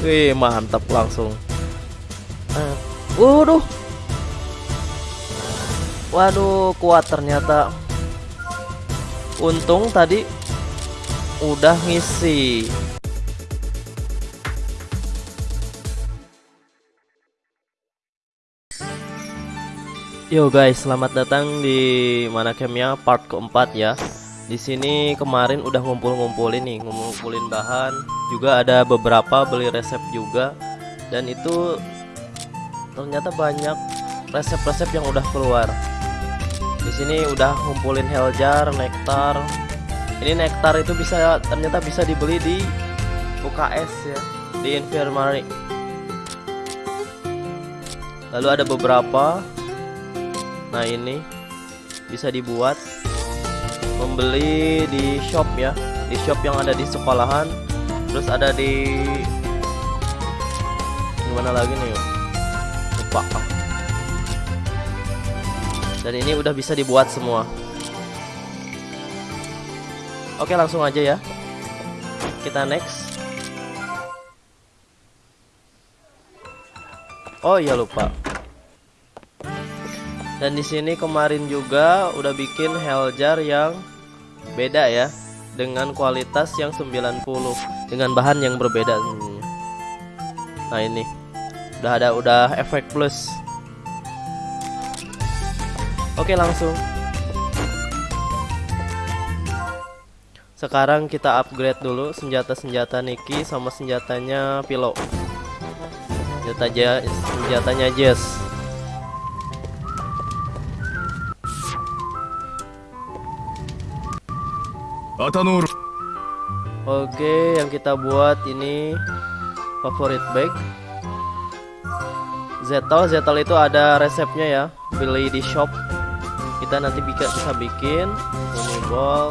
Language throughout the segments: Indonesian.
Wih, mantap langsung. Uh, waduh. Waduh, kuat ternyata. Untung tadi udah ngisi. Yo guys, selamat datang di mana campnya part keempat ya. Di sini kemarin udah ngumpul-ngumpulin nih, ngumpulin bahan, juga ada beberapa beli resep juga. Dan itu ternyata banyak resep-resep yang udah keluar. Di sini udah ngumpulin heljar, nektar. Ini nektar itu bisa ternyata bisa dibeli di UKS ya, di infirmary. Lalu ada beberapa Nah ini bisa dibuat membeli di shop ya. Di shop yang ada di sekolahan. Terus ada di gimana lagi nih? Lupa. Dan ini udah bisa dibuat semua. Oke langsung aja ya. Kita next. Oh iya lupa dan di sini kemarin juga udah bikin heljar yang beda ya dengan kualitas yang 90 dengan bahan yang berbeda. Nah ini. Udah ada udah efek plus. Oke langsung. Sekarang kita upgrade dulu senjata-senjata Niki sama senjatanya Pilo senjata senjatanya Jess Oke, yang kita buat ini favorit bag. Zetal, Zetal itu ada resepnya ya, beli di shop. Kita nanti bisa bisa bikin ball.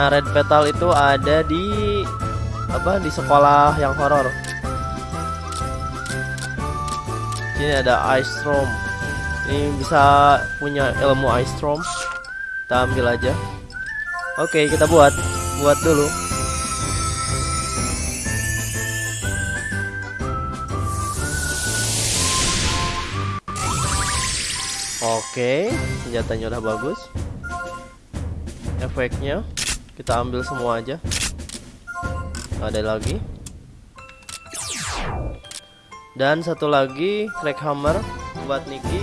Nah, red petal itu ada di apa di sekolah yang horor. Ini ada ice storm. Ini bisa punya ilmu ice storm. Kita ambil aja. Oke, kita buat. Buat dulu. Oke, senjatanya udah bagus. Efeknya kita ambil semua aja. Ada lagi. Dan satu lagi crack hammer buat Niki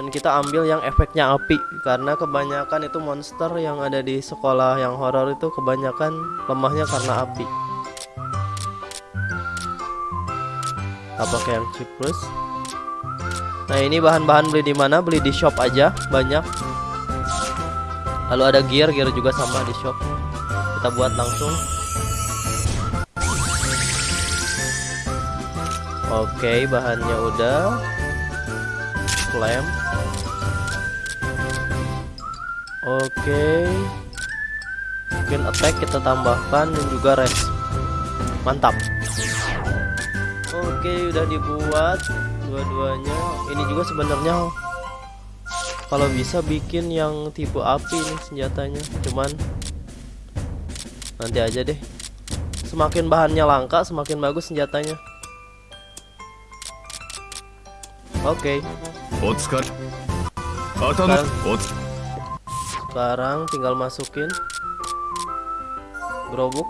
dan kita ambil yang efeknya api. Karena kebanyakan itu monster yang ada di sekolah yang horor itu kebanyakan lemahnya karena api. Kita pakai yang ciprus nah ini bahan-bahan beli di mana? Beli di shop aja banyak. Lalu ada gear gear juga sama di shop. Kita buat langsung. Oke bahannya udah. Flame Oke. Mungkin attack kita tambahkan dan juga rest. Mantap. Oke, udah dibuat dua-duanya. Ini juga sebenarnya kalau bisa bikin yang tipe api nih senjatanya. Cuman nanti aja deh. Semakin bahannya langka, semakin bagus senjatanya. Oke. Okay sekarang tinggal masukin gerobok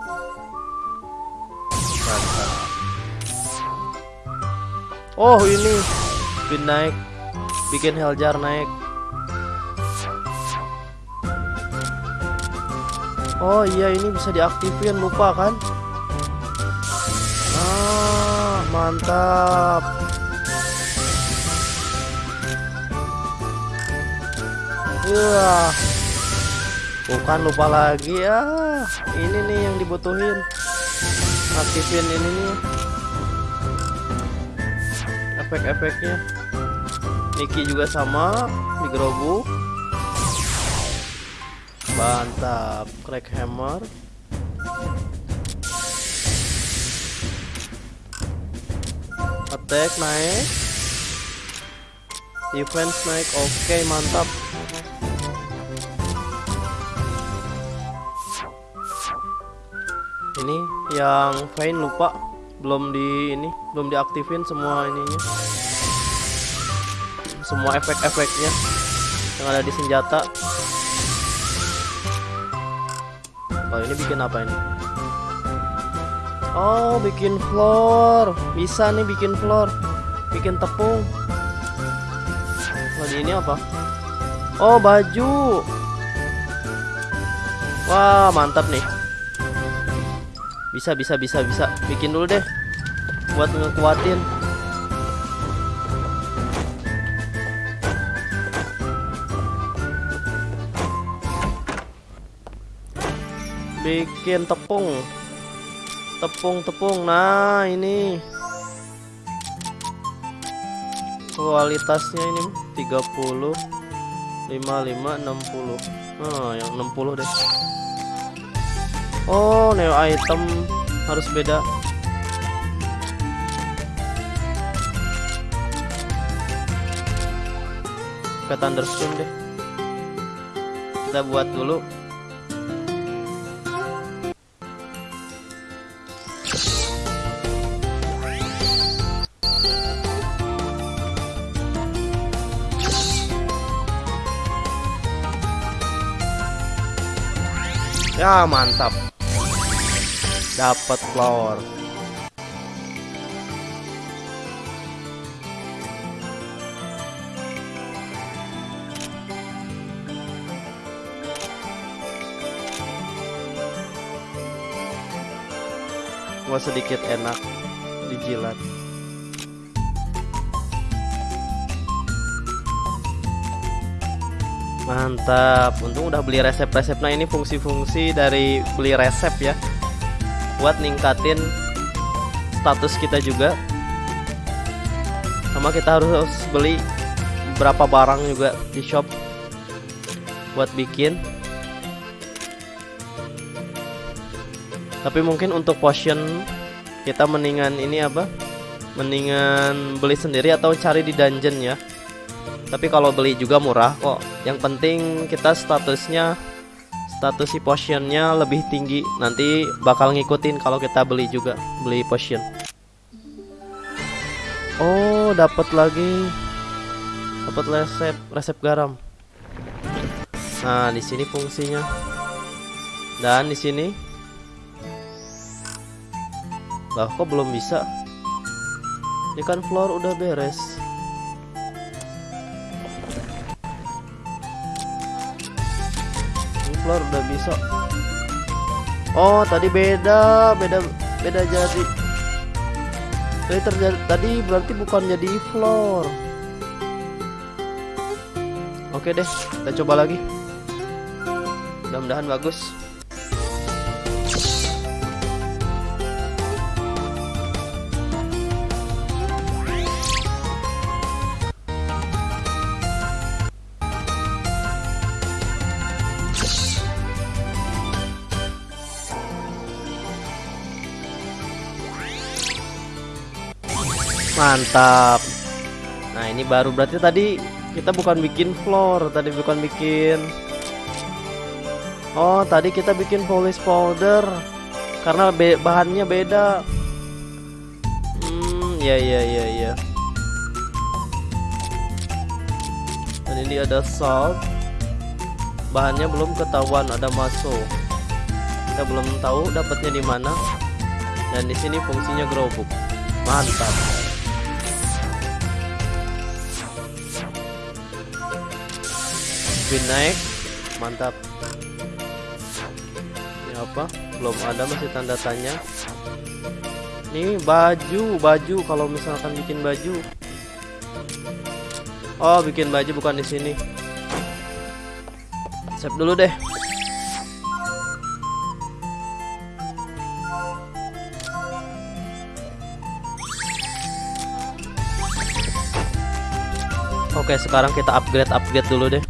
mantap. Oh ini spin naik bikin heljar naik. Oh iya ini bisa diaktifin lupa kan? Ah mantap. Wah bukan lupa lagi ya. Ini nih yang dibutuhin. Aktifin ini nih. Efek-efeknya. Niki juga sama di gerobok mantap crack hammer attack naik. Defense naik oke okay, mantap ini yang Vayne lupa. Belum di ini belum diaktifin semua ininya. Semua efek-efeknya yang ada di senjata. Oh ini bikin apa ini? Oh bikin floor. Bisa nih bikin floor. Bikin tepung. Oh ini apa? Oh baju. Wah mantap nih bisa bisa bisa bisa. Bikin dulu deh. Buat ngekuatin. Bikin tepung. Tepung-tepung nah ini. Kualitasnya ini 30 55 60 nah yang 60 deh Oh neo item. Harus beda. Ke thunderstone deh. Kita buat dulu. Ya mantap Dapat flower Gua sedikit enak dijilat. Mantap, untung udah beli resep-resep. Nah ini fungsi-fungsi dari beli resep ya, buat ningkatin status kita juga. Sama kita harus beli berapa barang juga di shop buat bikin. Tapi mungkin untuk potion kita mendingan ini apa? Mendingan beli sendiri atau cari di dungeon ya. Tapi kalau beli juga murah kok. Yang penting kita statusnya status si potionnya lebih tinggi. Nanti bakal ngikutin kalau kita beli juga, beli potion. Oh, dapat lagi. Dapat resep resep garam. Nah, di sini fungsinya. Dan di sini Lah, kok belum bisa? Ini kan floor udah beres. Floor udah bisa. Oh tadi beda beda beda jadi. Tadi terjadi tadi berarti bukan jadi floor. Oke deh kita coba lagi. Mudah-mudahan bagus Mantap. Nah, ini baru berarti tadi kita bukan bikin floor, tadi bukan bikin Oh, tadi kita bikin polish powder karena be bahannya beda. Hmm, ya ya ya ya. Dan ini ada salt. Bahannya belum ketahuan, ada maso. Kita belum tahu dapatnya di mana. Dan di sini fungsinya gerobak. Mantap. Spin naik. Mantap. Ini apa? Belum ada masih tanda tanya. Ini baju baju. Kalau misalkan bikin baju. Oh bikin baju bukan di sini. Save dulu deh. Oke sekarang kita upgrade upgrade dulu deh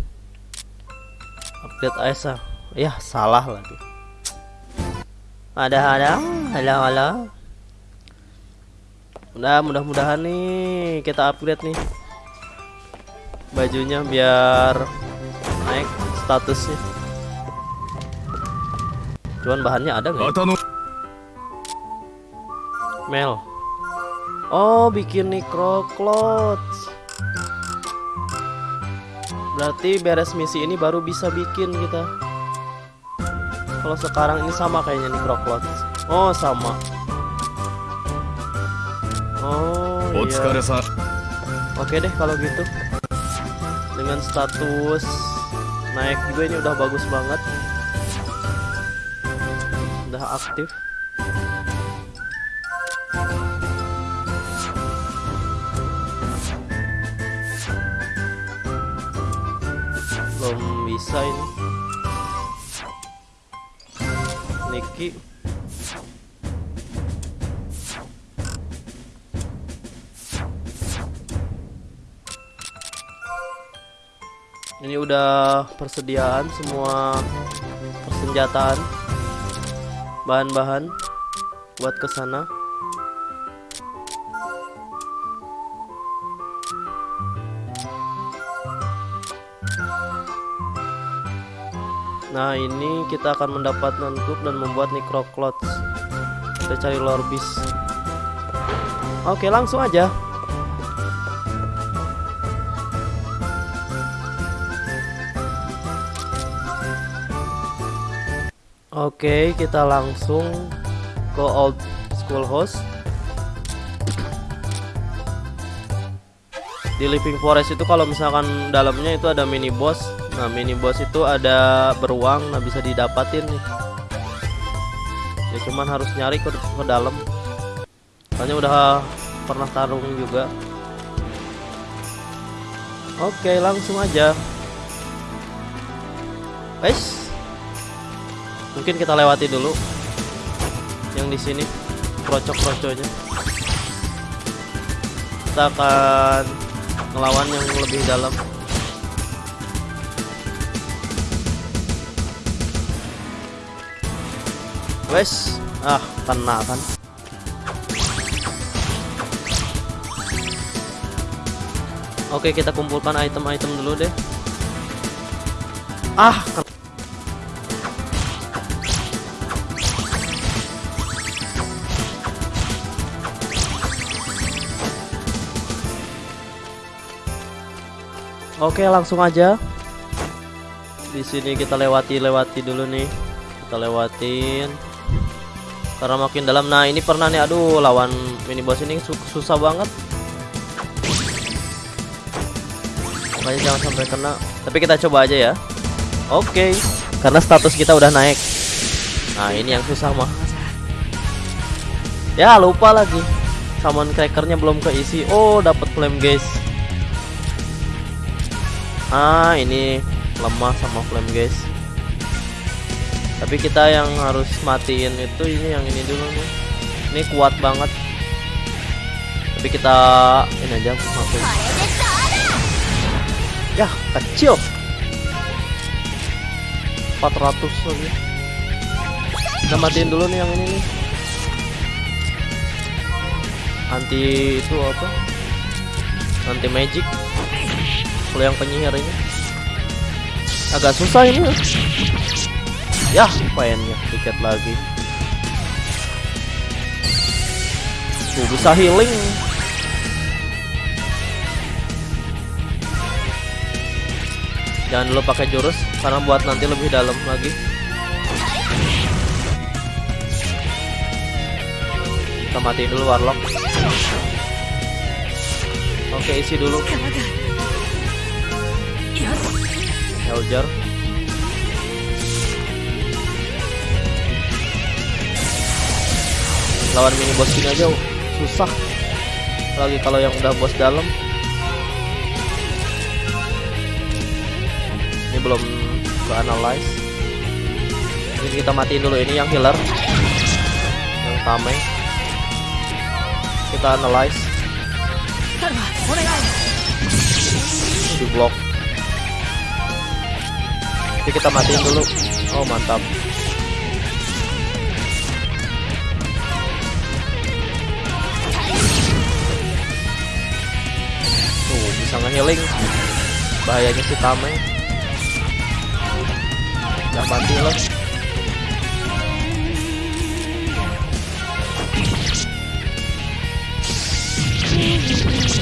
update Aisyah ya salah lagi ada ada. Halo halo udah mudah-mudahan nih kita upgrade nih bajunya biar naik statusnya. Cuman bahannya ada nggak Mel. Oh, bikin necro clothes. Berarti beres misi ini baru bisa bikin kita. Kalau sekarang ini sama kayaknya necro clothes. Oh, sama. Oh, iya. Oke deh kalau gitu. Dengan status naik juga ini udah bagus banget. Udah aktif. Bisa ini Niki. Ini udah persediaan semua persenjataan bahan-bahan buat ke Nah ini kita akan mendapat nontuk dan membuat necroclots Kita cari lorbis Oke langsung aja. Oke kita langsung ke old school host. Di living forest itu kalau misalkan dalamnya itu ada mini boss Nah mini boss itu ada beruang Nah bisa didapatin nih. Ya cuman harus nyari ke, ke dalam. Soalnya udah pernah tarung juga. Oke langsung aja. Guys Mungkin kita lewati dulu Yang di sini Krocok-kroconya Kita akan Ngelawan yang lebih dalam Wes, ah kena kan. Oke, kita kumpulkan item-item dulu deh. Ah, Oke, langsung aja. Di sini kita lewati-lewati dulu nih. Kita lewatin karena makin dalam. Nah ini pernah nih aduh lawan mini boss ini susah banget. Makanya jangan sampai kena. Tapi kita coba aja ya. Oke. Okay. karena status kita udah naik. Nah ini yang susah mah. Ya lupa lagi. Summon crackernya belum keisi. Oh dapat flame guys. Ah ini lemah sama flame guys tapi kita yang harus matiin itu ini yang ini dulu nih. Ini kuat banget. Tapi kita ini aja matiin. Ya kecil. 400 lagi. Kita matiin dulu nih yang ini nih. Anti itu apa? Anti magic. Kalau yang penyihir ini. Agak susah ini Ya, pengennya tiket lagi. Tuh bisa healing. Jangan dulu pakai jurus karena buat nanti lebih dalam lagi. Kita matiin dulu warlock. Oke, isi dulu. Helger. Lawan mini boss ini aja susah. Lagi kalau yang udah bos dalam. Ini belum ke analyze ini kita matiin dulu ini yang healer yang tameng. Kita analyze. Di blok jadi kita matiin dulu. Oh mantap ngehealing bahayanya si Tame nggak mati loh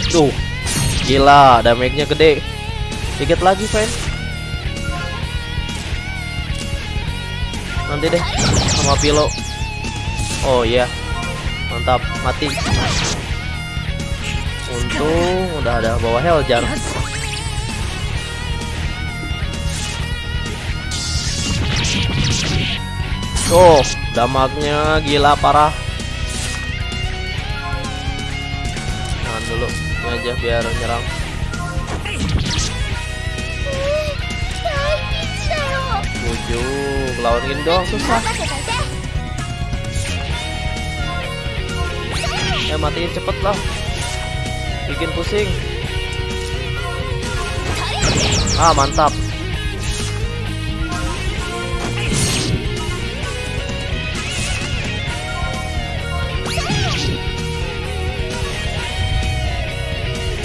tuh gila damage-nya gede. Dikit lagi fan nanti deh sama pilo oh iya. Yeah. mantap. Mati. Untung udah ada bawa Heljar. Oh, damaknya gila parah. Jangan dulu, ini aja biar nyerang. Bujuk, lawan doang susah. Ya matiin cepet lah. Bikin pusing. Ah, mantap.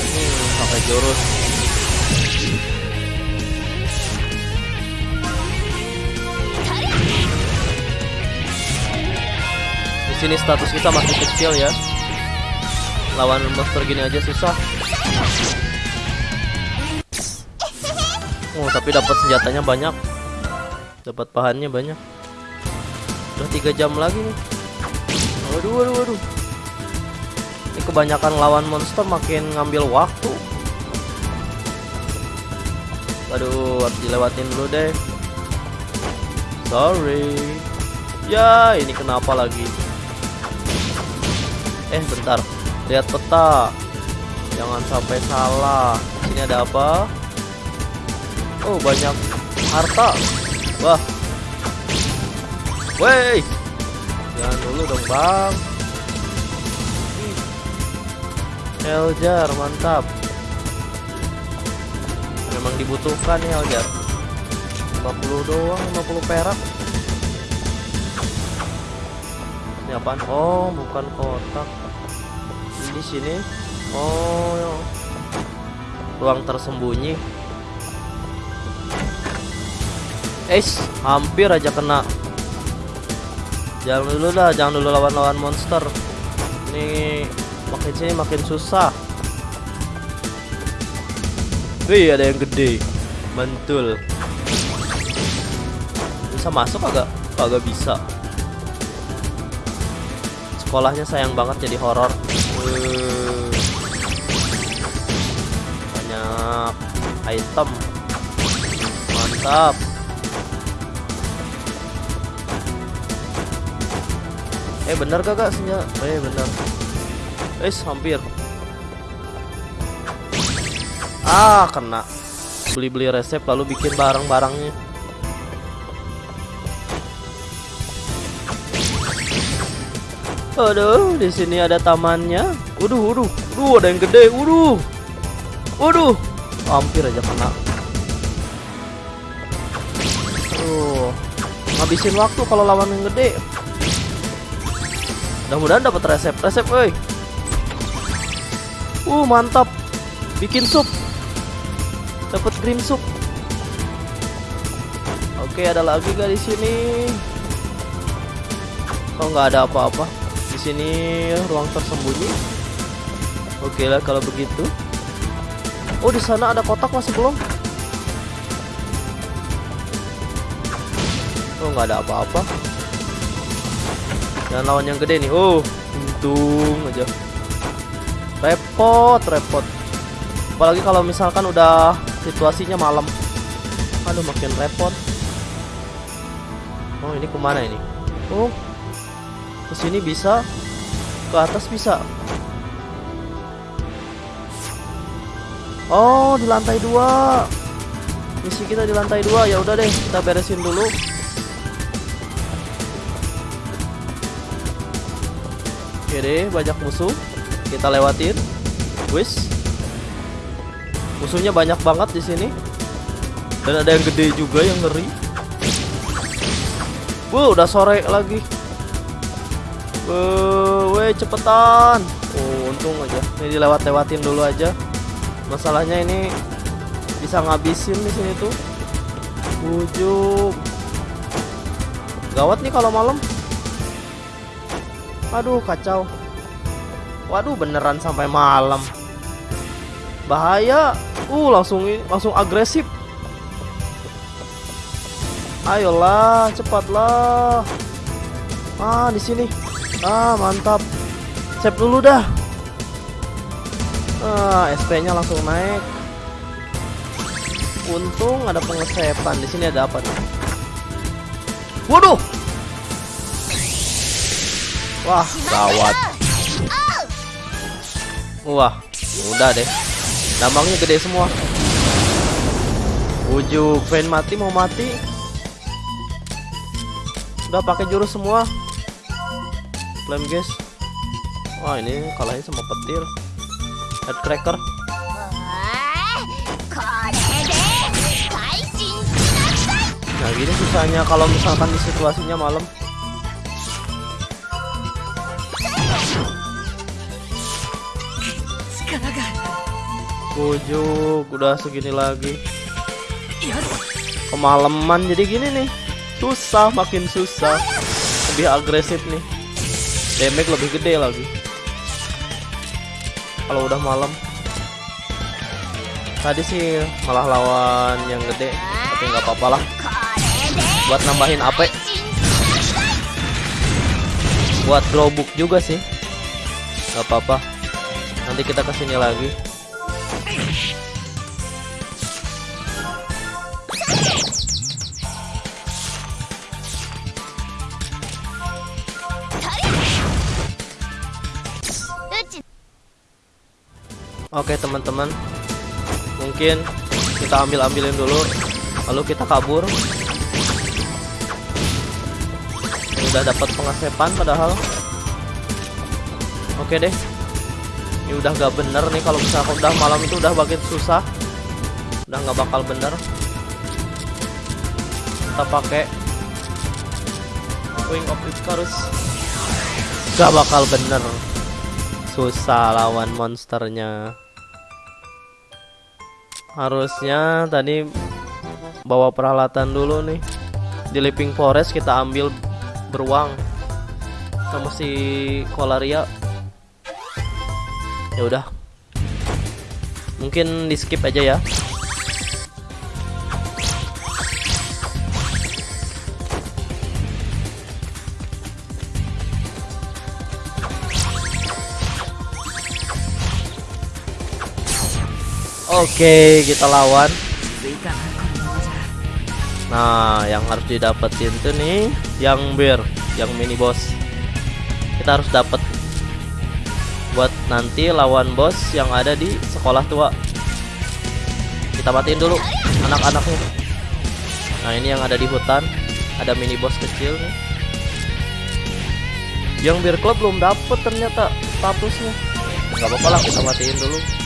Hmm, jurus. Di sini status kita masih kecil ya. Lawan monster gini aja susah. Oh, tapi dapat senjatanya banyak. Dapat bahannya banyak. Udah tiga jam lagi nih. Waduh, waduh, waduh. Ini kebanyakan lawan monster makin ngambil waktu. Waduh, harus dilewatin dulu deh. Sorry. Ya, ini kenapa lagi? Eh, bentar. Lihat peta. Jangan sampai salah. Sini ada apa? Oh, banyak harta. Wah. Wey. Jangan dulu dong, Bang. Ih. Heljar, mantap. Memang dibutuhkan nih Heljar. 50 doang, 50 perak. Ini apaan? Oh, bukan kotak. Di sini. Oh, ruang tersembunyi. Es, hampir aja kena. Jangan dulu dah, jangan dulu lawan-lawan monster. Ini makin sini makin susah. Wih, ada yang gede. Mantul. Bisa masuk agak? Agak bisa. Sekolahnya sayang banget jadi horor. Banyak item. Mantap. Eh bener gak kak senjata? Eh bener. Eh hampir. Ah kena. Beli-beli resep lalu bikin barang-barangnya. Aduh, di sini ada tamannya. Waduh, waduh, waduh, ada yang gede. Waduh, waduh, hampir aja kena. Tuh, ngabisin waktu kalau lawan yang gede. Mudah-mudahan dapat resep, resep, woi. Uh, mantap. Bikin sup. Dapat green soup. Oke, ada lagi gak di sini? Kok nggak ada apa-apa? Sini ruang tersembunyi. Oke lah kalau begitu. Oh, di sana ada kotak masih belum? Oh, nggak ada apa-apa. Dan lawan yang gede nih. Oh, untung aja. Repot, repot. Apalagi kalau misalkan udah situasinya malam. Aduh, makin repot. Oh, ini ke mana ini? Oh, ke sini bisa, ke atas bisa. Oh, di lantai dua. Misi kita di lantai dua. Ya udah deh, kita beresin dulu. Oke deh, banyak musuh. Kita lewatin. Wis. Musuhnya banyak banget di sini. Dan ada yang gede juga yang ngeri. Wuh, udah sore lagi. Woi, cepetan. Oh, untung aja. Ini dilewat-lewatin dulu aja. Masalahnya ini bisa ngabisin di sini tuh. Ujung. Gawat nih kalau malam. Aduh, kacau. Waduh, beneran sampai malam. Bahaya. Uh, langsung ini langsung agresif. Ayolah, cepatlah. Ah, di sini. Ah, mantap. Save dulu dah. Ah, SP-nya langsung naik. Untung ada pengesepan. Di sini ada apa nih? Waduh. Wah, gawat. Wah, udah deh. Dampaknya gede semua. Ujuk, pengen mati mau mati. Udah pakai jurus semua flame guys. Wah ini kalahnya sama petir. Headcracker nah gini susahnya kalau misalkan di situasinya malam. Ujuk, udah segini lagi. Kemaleman jadi gini nih. Susah, makin susah. Lebih agresif nih damage lebih gede lagi. Kalau udah malam. Tadi sih malah lawan yang gede tapi nggak apa-apa lah. Buat nambahin AP buat glowbook juga sih. Nggak apa-apa. Nanti kita ke sini lagi. Oke teman-teman. Mungkin kita ambil-ambilin dulu Lalu kita kabur. Udah dapat pengasepan padahal. Oke deh. Ini udah gak bener nih Kalau misalnya udah malam itu udah makin susah. Udah gak bakal bener. Kita pakai Wing of Icarus. Gak bakal bener. Susah lawan monsternya Harusnya tadi bawa peralatan dulu nih. Di Living Forest kita ambil beruang sama si Kolaria. Ya udah. Mungkin di skip aja ya. Oke, kita lawan. Nah, yang harus didapetin tuh nih, yang bir, yang mini boss. Kita harus dapet buat nanti lawan bos yang ada di sekolah tua. Kita matiin dulu anak-anaknya. Nah, ini yang ada di hutan, ada mini boss kecil nih. Yang bir club belum dapet ternyata statusnya. Gak apa-apa lah, kita matiin dulu.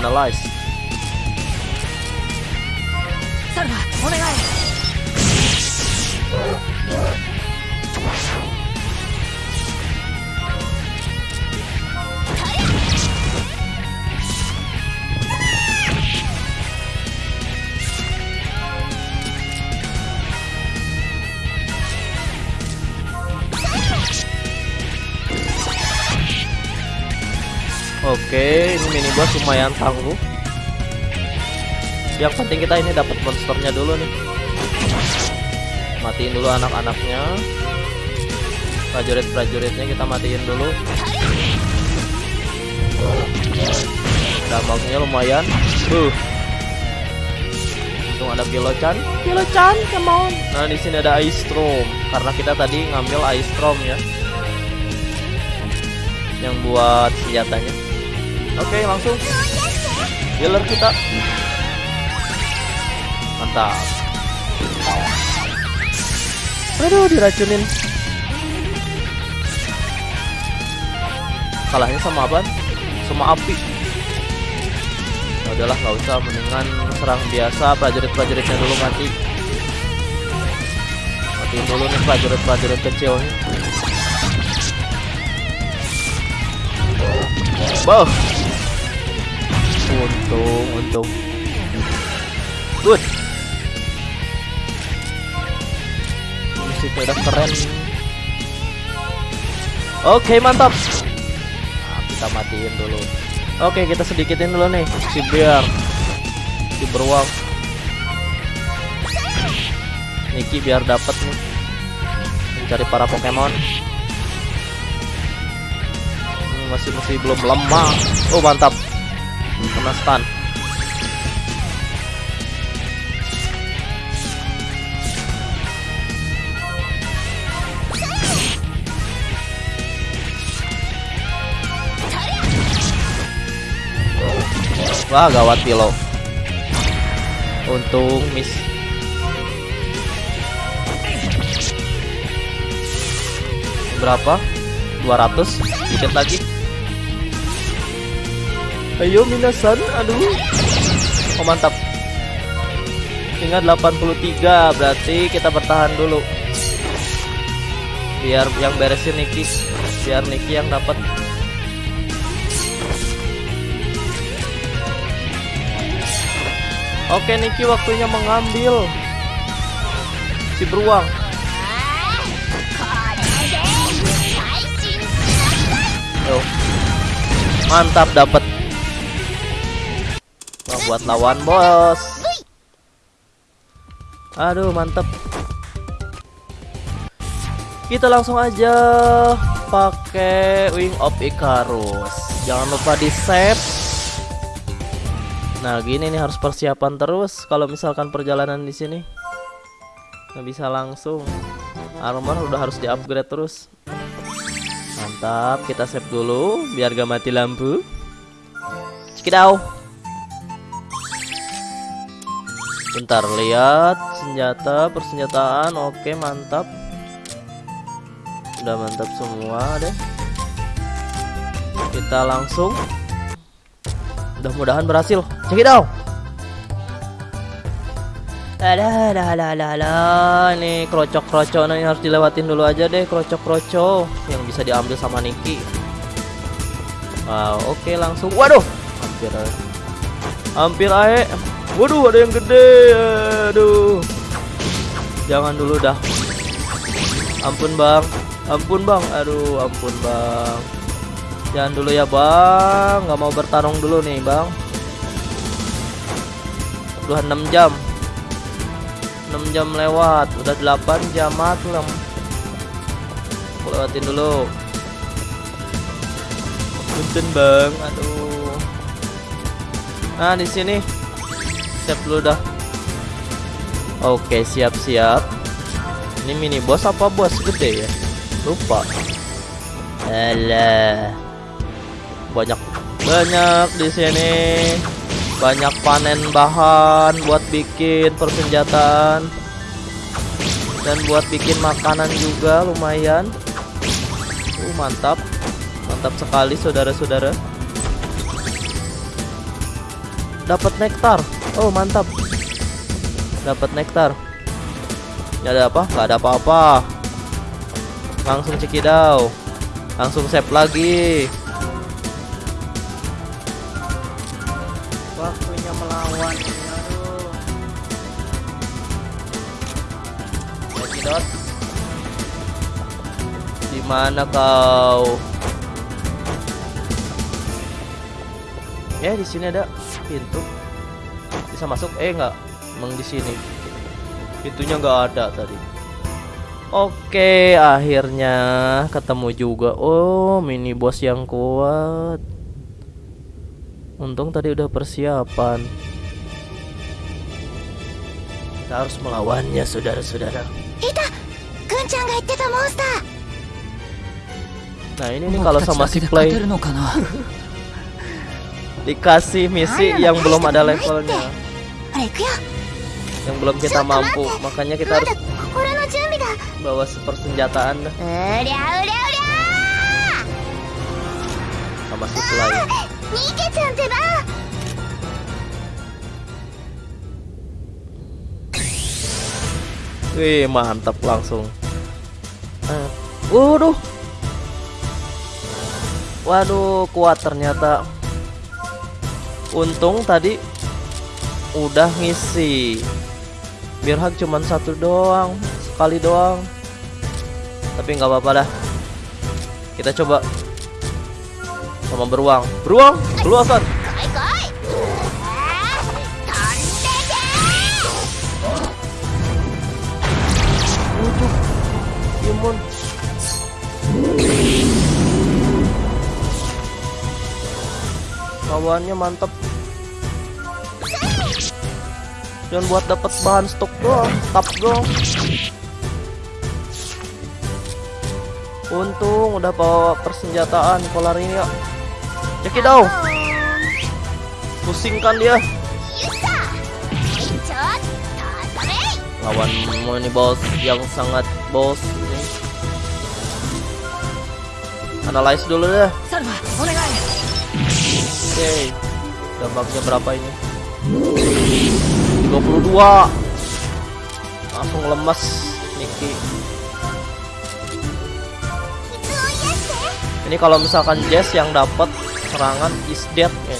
Analyze. ソルバお願い Oke, ini mini boss lumayan tangguh. Yang penting kita ini dapat monsternya dulu nih. Matiin dulu anak-anaknya. Prajurit-prajuritnya kita matiin dulu. Dampaknya lumayan. Uh. Untung ada Pilochan. Pilochan, come on. Nah, di sini ada Ice Storm karena kita tadi ngambil Ice Storm ya. Yang buat senjatanya. Oke, langsung healer kita. Mantap. Aduh, diracunin. Kalahnya sama apa? Sama api. Udahlah, nggak usah mendingan serang biasa prajurit-prajuritnya dulu mati. Matiin dulu nih prajurit-prajurit kecilnya. Wow. Untung, untung. Good. Musiknya udah keren. Oke, mantap. Habis kita matiin dulu oke kita sedikitin dulu nih si biar si beruang Niki biar dapat nih mencari para Pokemon Hmm, masih masih belum lemah oh mantap kena stun. Wah gawat Pilo Untung miss. Berapa? 200 Dikit lagi Ayo Minasan, aduh. Oh mantap. Ingat 83, berarti kita bertahan dulu. Biar yang beresin Niki, biar Niki yang dapat. Oke Niki waktunya mengambil si beruang. Mantap dapat Wah, buat lawan bos. Aduh mantap. Kita langsung aja pakai Wing of Icarus. Jangan lupa di save. Nah gini nih harus persiapan terus kalau misalkan perjalanan di sini nggak bisa langsung. Armor udah harus di upgrade terus. Mantap, kita save dulu biar gak mati lampu. Cikidau. Bentar, lihat senjata, persenjataan. Oke, mantap. Udah mantap semua deh. Kita langsung. Mudah-mudahan berhasil. Cikidau. Ada, ada, ada, ada, ada. Ini krocok-krocok nih harus dilewatin dulu aja deh krocok-krocok yang bisa diambil sama Niki. Wow, oke langsung. Waduh, hampir, aja. hampir ae. Waduh, ada yang gede. Aduh, jangan dulu dah. Ampun bang, ampun bang. Aduh, ampun bang. Jangan dulu ya bang. Nggak mau bertarung dulu nih bang. Udah 6 jam. 6 jam lewat udah 8 jam malam aku lewatin dulu punten bang aduh nah di sini siap dulu dah. Oke siap siap ini mini boss apa bos? Gede ya? Lupa. Alah. Banyak banyak di sini. Banyak panen bahan buat bikin persenjataan. Dan buat bikin makanan juga lumayan. Uh mantap. Mantap sekali saudara-saudara dapat nektar. Oh mantap. Dapat nektar. Gak ada apa? Gak ada apa-apa. Langsung cekidau langsung save lagi. Waktunya melawan. Cekidot di mana kau? Ya di sini ada pintu bisa masuk eh nggak emang di sini pintunya nggak ada tadi Oke, akhirnya ketemu juga. Oh, mini bos yang kuat. Untung tadi udah persiapan. Kita harus melawannya, saudara-saudara. Hita, monster. Nah, ini nih kalau sama si Play dikasih misi yang belum ada levelnya. Yang belum kita mampu. makanya kita harus bawa super senjataan sama si lain Wih mantap langsung. Uh, Waduh. Waduh kuat ternyata. Untung tadi udah ngisi. Biar hak cuman satu doang, sekali doang. Tapi nggak apa-apa dah. Kita coba sama beruang. Beruang. 来 Lawannya mantep. Jangan buat dapat bahan stok doang Tap dong Untung udah bawa persenjataan kolar ini ya Check it out. Pusingkan dia. Lawan money boss yang sangat boss ini. Analyze dulu deh okay. dampaknya berapa ini? 22 langsung lemes Niki ya. ini kalau misalkan Jess yang dapat serangan is dead ya.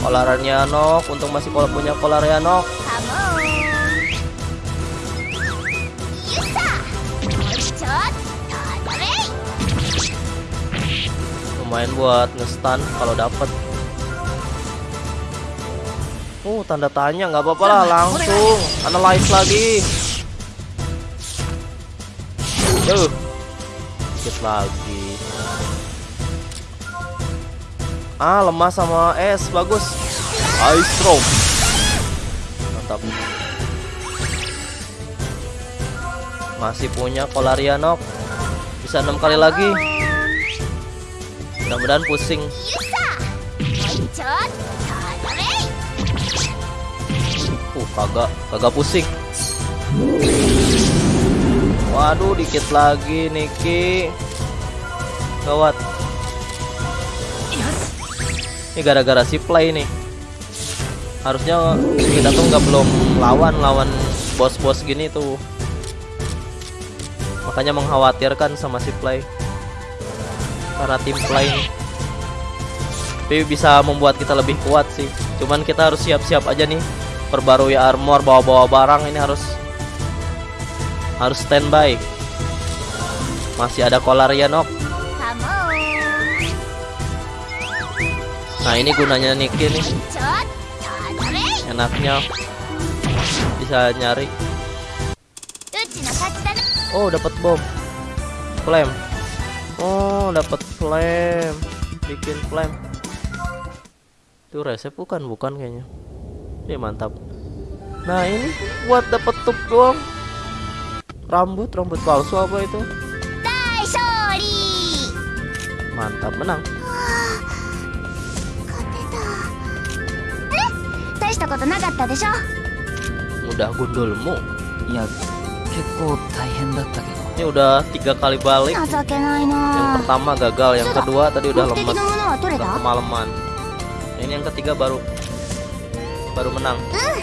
Kolarianok untung masih punya Kolarianok lumayan buat ngestan kalau dapet. Oh tanda tanya nggak apa-apa lah langsung analyze lagi. Yuh Dikit lagi. Ah lemah sama es bagus. Ice stroke Mantap. Masih punya Polarianok Bisa enam kali lagi Mudah-mudahan pusing. Uh, kagak, kagak pusing. Waduh, dikit lagi Niki. Gawat. Ini gara-gara si play nih. Harusnya kita tuh nggak belum lawan lawan bos-bos gini tuh. Makanya mengkhawatirkan sama si play para tim lain, tapi bisa membuat kita lebih kuat sih. Cuman kita harus siap-siap aja nih. Perbarui armor bawa-bawa barang ini harus harus standby. Masih ada kolarian ya, ok nah ini gunanya Niki nih. Enaknya. Bisa nyari. Oh dapat bom. Flame. Oh, dapat flame. Bikin flame. Itu resep bukan, bukan kayaknya. Ya mantap. Nah, ini buat dapat tup doang. Rambut, rambut palsu apa itu? Mantap, menang. Mudah gundulmu. Ya, ini udah tiga kali balik. Yang pertama gagal yang kedua tadi udah lemes. udah kemalaman. Ini yang ketiga baru baru menang. Eh,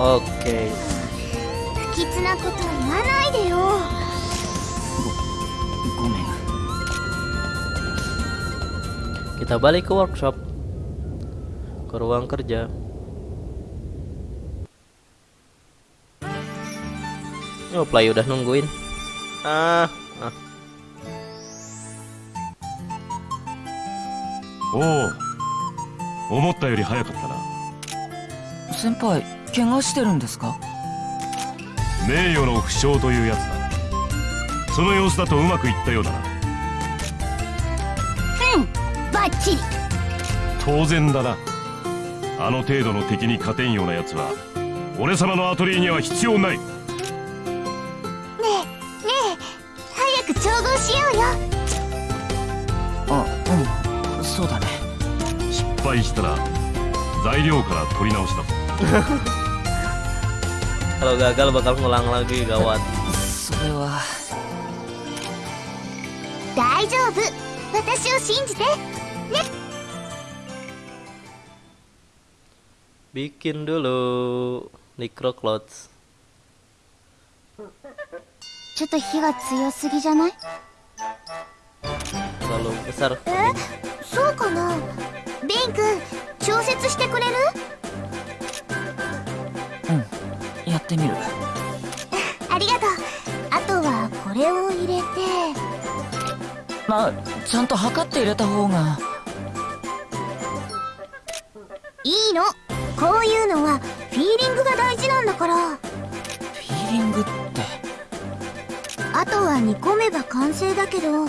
Oke. Okay. kita balik ke workshop ke ruang kerja Oh, play udah nungguin. Ah, ah. おお思ったより早かったな先輩怪我してるんですか名誉の負傷というやつだその様子だとうまくいったようだな バッチリ当然だな。あの程度の敵に勝てんようなやつは俺様のアトリエには必要ない。ねえねえ早く調合しようよ。あうんそうだね。失敗したら材料から取り直しだ。ぞ Kalau gagal bakal ngulang lagi gawat. それは。大丈夫。私を信じて Bikin dulu Necro Clothes ちょっと火が強すぎじゃない？え？そうかな？ベン君調節してくれる？うんやってみる。ありがとう。あとはこれを入れて。まあちゃんと測って入れた方が。いいの。こういうのはフィーリングが大事なんだから。フィーリングって？あとは煮込めば完成だけど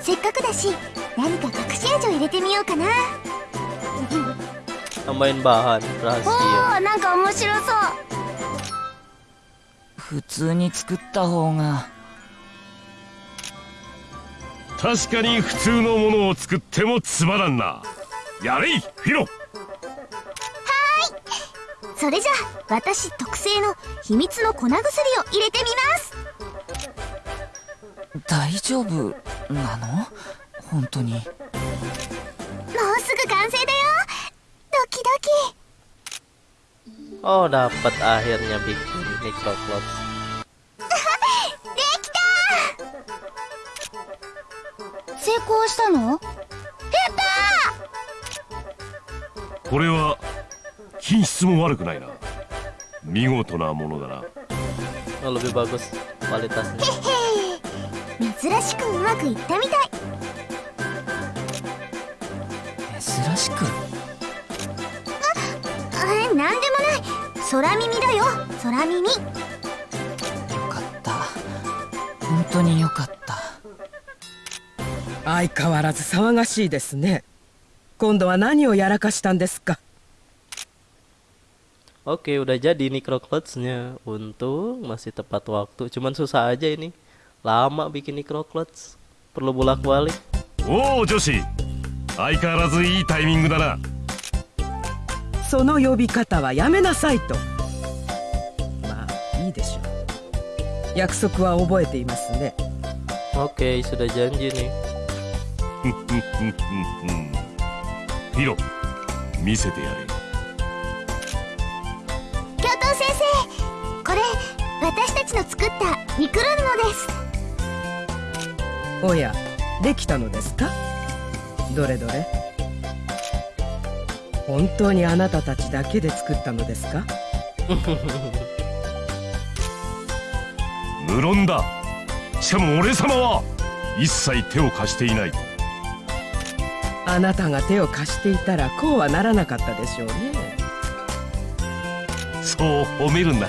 せっかくだし何か隠し味を入れてみようかな。Tambahin bahan お.ーなんか面白そう。普通に作った方が。確かに普通のものを作ってもつまらんな。やれいフィロそれじゃあ私特製の秘密の粉薬を入れてみます。大丈夫なの？本当に。もうすぐ完成だよ。ドキドキ。Oh, dapat akhirnya bikin microcloth. できた成功したの？やったこれは品質も悪くないな。見事なものだな。Oh, lebih bagus kualitasnya. へへ珍しくうまくいったみたい。珍しくあなんでもない。空耳だよ。空耳。よかった。本当によかった。相変わらず騒がしいですね。今度は何をやらかしたんですか？Oke, udah jadi nih crocklotsnya. Untung masih tepat waktu. Cuman susah aja ini. Lama bikin crocklots. Perlu bolak-balik. Oh, Joshi. Aikarazu ii timing da na. Sono yobikata wa yame nasai to. Ma, ii desho. Yakusoku wa oboete imasu ne. Oke, sudah janji nih. Hiro, misete yare. 私たちの作ったミクロ布です。おやできたのですか？どれどれ？本当にあなたたちだけで作ったのですか？無論だ。しかも俺様は一切手を貸していない。あなたが手を貸していたらこうはならなかったでしょうね。そう褒めるんだ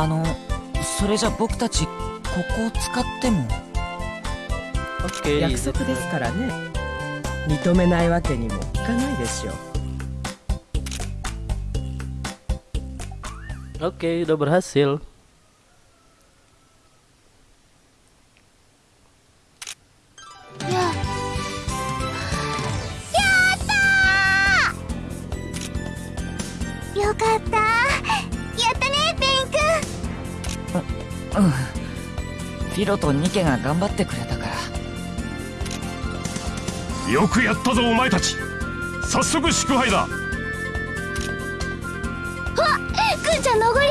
あのそれじゃ僕たちここを使っても？約束ですからね認めないわけにもいかないでしょう Oke, udah berhasil. ロとニケが頑張ってくれたから。よくやったぞお前たち。早速祝杯だ。くんちゃんのごり？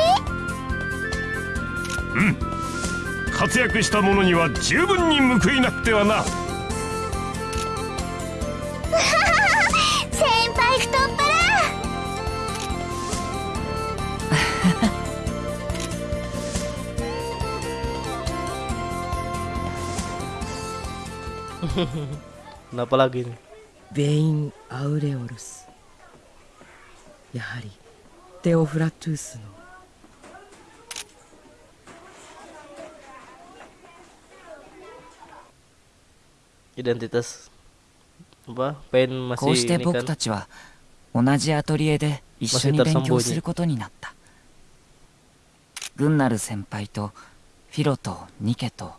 活躍した者には十分に報いなくてはな Kenapa lagi nih? ベイン・アウレオルスやはりテオフラトゥースの Identitas apa? Pen こうし masih て ini 僕 kan. たちは同じアトリエで一緒に勉強することになったグンナル先輩とフィロとニケと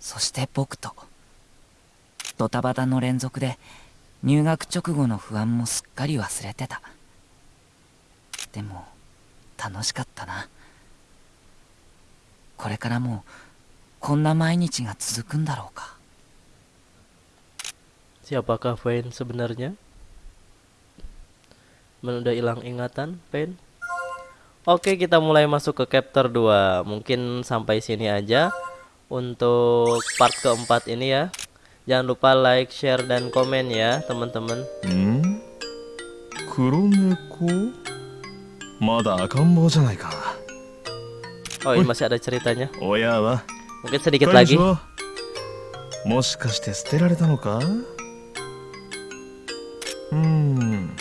そして僕とドタバタの連続で入学直後の不安もすっかり忘れてたでも 楽しかったなこれからもこんな毎日が続くんだろうか Siapakah Pain sebenarnya? Men udah hilang ingatan, Pain? Oke, kita mulai masuk ke chapter 2. Mungkin sampai sini aja untuk part keempat ini ya. Jangan lupa like, share, dan komen ya, teman-teman. Hmm? 黒猫まだ赤ん坊じゃないか Oh, ini masih ada ceritanya. 親は Mungkin sedikit 彼 lagi. 女もしかして捨てられたのかうーん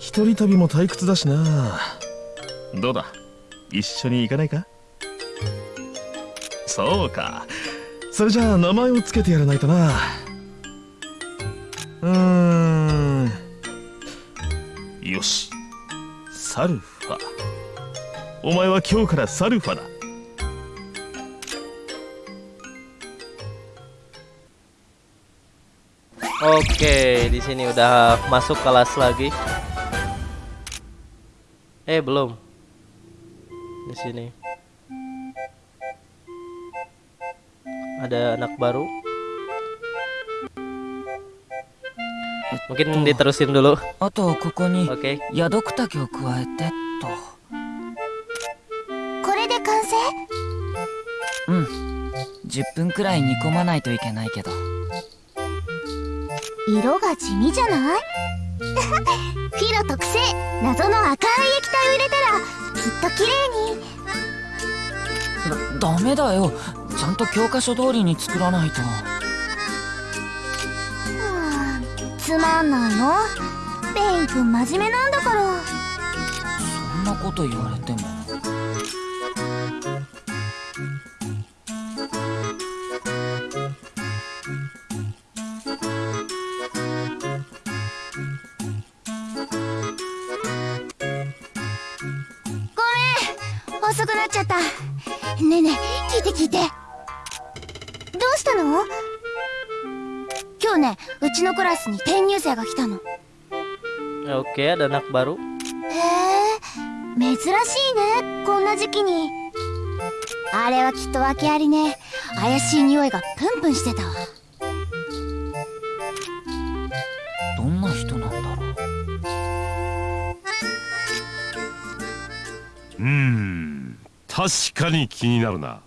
一人旅も退屈だしなどうだ一緒に行かないかそうか それじゃ名前をつけてやらないとな。うん。よし。サルファ。お前は今日からサルファだ。オッケー di sini udah masuk kelas lagi. Eh belum. Di sini. Ada anak baru? Mungkin diterusin dulu. あとここに Oke. ヤドクタケを加えてとこれで完成うん10分くらい煮込まないといけないけど色が地味じゃないフィロ特製謎の赤い液体を入れたらきっと綺麗にダメだよちゃんと教科書通りに作らないと。うん。つまんないの？ペイン君真面目なんだから。そんなこと言われても Oke, ada anak baru. へえ珍しいねこんな時期にあれはきっと訳ありね怪しい匂いがプンプンしてたわどんな人なんだろううーん確かに気になるな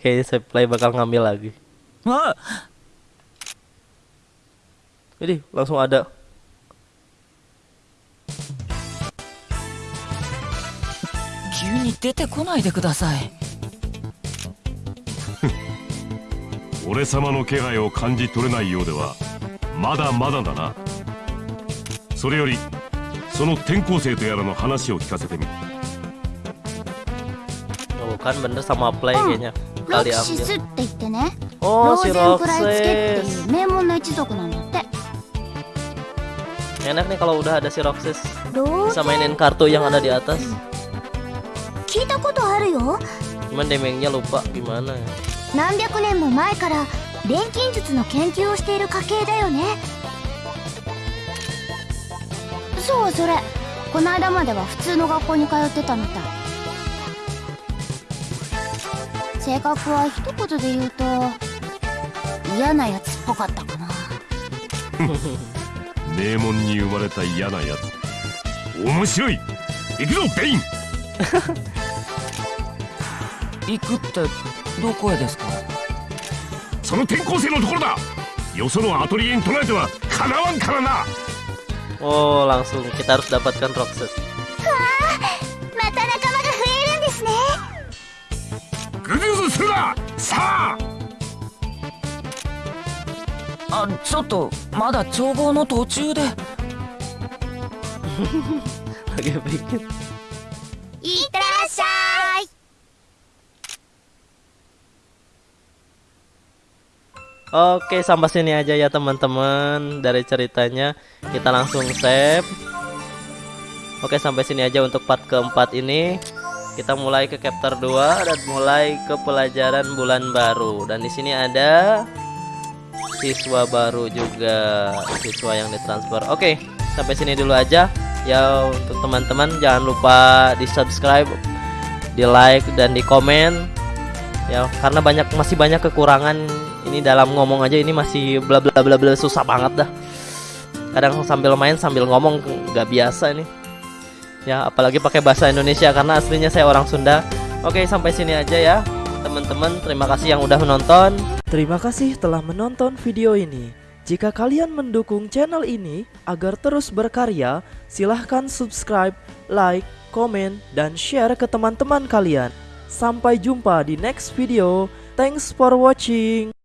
Kayaknya saya play bakal ngambil lagi. あ Jadi langsung ada. に出てこないでください俺様の気配を感じ取れないようではまだまだだなそれよりその転校生とやらの話を聞かせてみ Oh, kan bener sama play kayaknya. ロ Kali キシス ambil. って言ってね Oh, ロ si ーゼンクライツケって Roxas. いう名門の一族なんだって Enak nih kalau udah ada si Roxas. Bisa mainin kartu yang ada di atas. たことあるよ。Cuman demengnya lupa gimana ya. 何百年も前から錬金術の研究をしている家系だよね。そうそれ。この間までは普通の学校に通ってたみたい。性格は一言で言うと嫌なやつっぽかったかな。名門に生まれた嫌なやつ。面白い。行くぞベイン 行くってどこへですか？その転校生のところだ。よそのアトリエに捉えてはかなわんからな。Oh, langsung kita harus dapatkan Roxas. また仲間が増えるんですね。ぐずぐずするな。さあ。あちょっとまだ調合の途中で。Lagi. Oke, sampai sini aja ya teman-teman dari ceritanya. Kita langsung save. Oke, sampai sini aja untuk part keempat ini. Kita mulai ke chapter 2 dan mulai ke pelajaran bulan baru. Dan di sini ada siswa baru juga, siswa yang ditransfer. Oke, sampai sini dulu aja. Ya untuk teman-teman jangan lupa di subscribe, di like dan di komen ya karena banyak masih banyak kekurangan ini dalam ngomong aja ini masih bla bla bla bla susah banget dah kadang sambil main sambil ngomong nggak biasa nih ya apalagi pakai bahasa Indonesia karena aslinya saya orang Sunda oke sampai sini aja ya teman-teman terima kasih yang udah menonton Terima kasih telah menonton video ini. Jika kalian mendukung channel ini agar terus berkarya, silahkan subscribe, like, komen, dan share ke teman-teman kalian. Sampai jumpa di next video. Thanks for watching.